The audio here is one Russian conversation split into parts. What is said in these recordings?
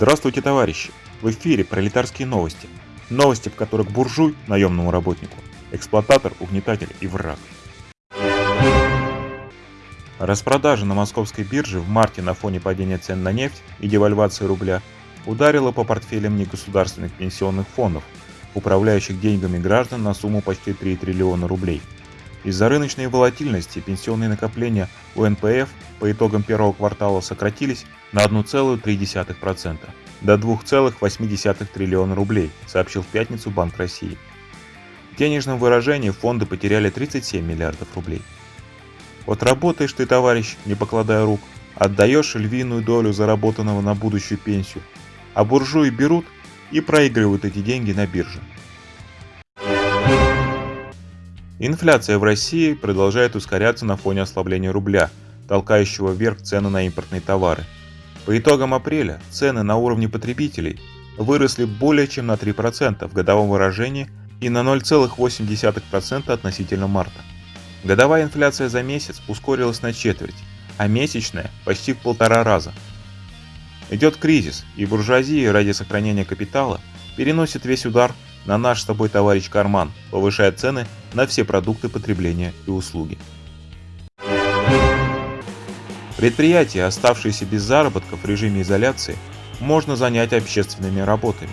Здравствуйте, товарищи! В эфире пролетарские новости. Новости, в которых буржуй – наемному работнику, эксплуататор, угнетатель и враг. Распродажа на московской бирже в марте на фоне падения цен на нефть и девальвации рубля ударила по портфелям негосударственных пенсионных фондов, управляющих деньгами граждан на сумму почти 3 триллиона рублей. Из-за рыночной волатильности пенсионные накопления у НПФ по итогам первого квартала сократились на 1,3% до 2,8 триллиона рублей, сообщил в пятницу Банк России. В денежном выражении фонды потеряли 37 миллиардов рублей. Вот работаешь ты, товарищ, не покладая рук, отдаешь львиную долю заработанного на будущую пенсию, а буржуи берут и проигрывают эти деньги на бирже. Инфляция в России продолжает ускоряться на фоне ослабления рубля, толкающего вверх цены на импортные товары. По итогам апреля цены на уровне потребителей выросли более чем на 3% в годовом выражении и на 0,8% относительно марта. Годовая инфляция за месяц ускорилась на четверть, а месячная – почти в полтора раза. Идет кризис, и буржуазия ради сохранения капитала переносит весь удар на наш с тобой товарищ карман, повышая цены на все продукты потребления и услуги. Предприятия, оставшиеся без заработков в режиме изоляции, можно занять общественными работами.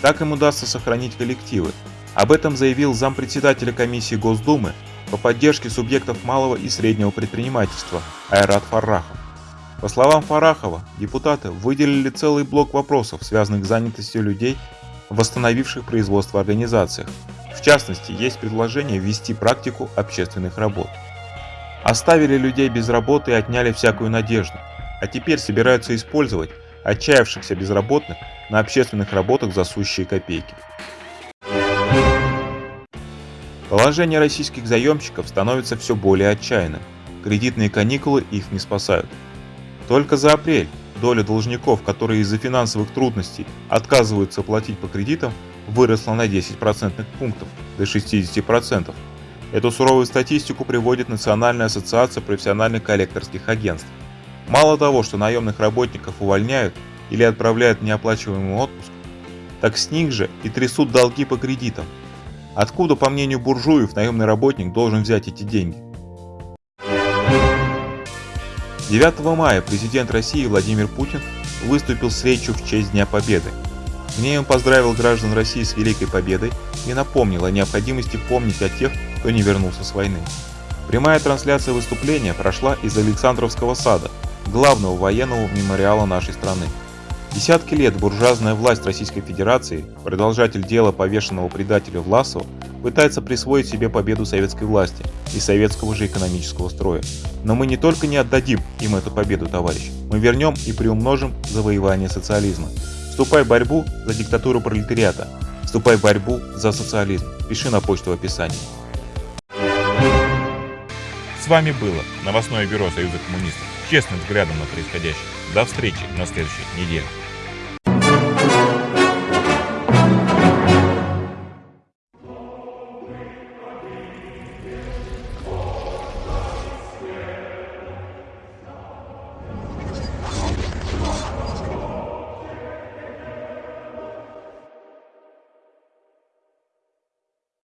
Так им удастся сохранить коллективы. Об этом заявил зампредседателя комиссии Госдумы по поддержке субъектов малого и среднего предпринимательства Айрат Фаррахов. По словам Фарахова, депутаты выделили целый блок вопросов, связанных с занятостью людей восстановивших производство организациях. В частности, есть предложение ввести практику общественных работ. Оставили людей без работы и отняли всякую надежду, а теперь собираются использовать отчаявшихся безработных на общественных работах за сущие копейки. Положение российских заемщиков становится все более отчаянным. Кредитные каникулы их не спасают. Только за апрель доля должников, которые из-за финансовых трудностей отказываются платить по кредитам, выросла на 10 процентных пунктов до 60%. Эту суровую статистику приводит Национальная ассоциация профессиональных коллекторских агентств. Мало того, что наемных работников увольняют или отправляют в неоплачиваемый отпуск, так с них же и трясут долги по кредитам. Откуда, по мнению буржуев, наемный работник должен взять эти деньги? 9 мая президент России Владимир Путин выступил с речью в честь Дня Победы. В ней он поздравил граждан России с Великой Победой и напомнил о необходимости помнить о тех, кто не вернулся с войны. Прямая трансляция выступления прошла из Александровского сада, главного военного мемориала нашей страны. Десятки лет буржуазная власть Российской Федерации, продолжатель дела повешенного предателя Власова, пытается присвоить себе победу советской власти и советского же экономического строя. Но мы не только не отдадим им эту победу, товарищ, мы вернем и приумножим завоевание социализма. Вступай в борьбу за диктатуру пролетариата. Вступай в борьбу за социализм. Пиши на почту в описании. С вами было новостное бюро Союза коммунистов. Честным взглядом на происходящее. До встречи на следующей неделе.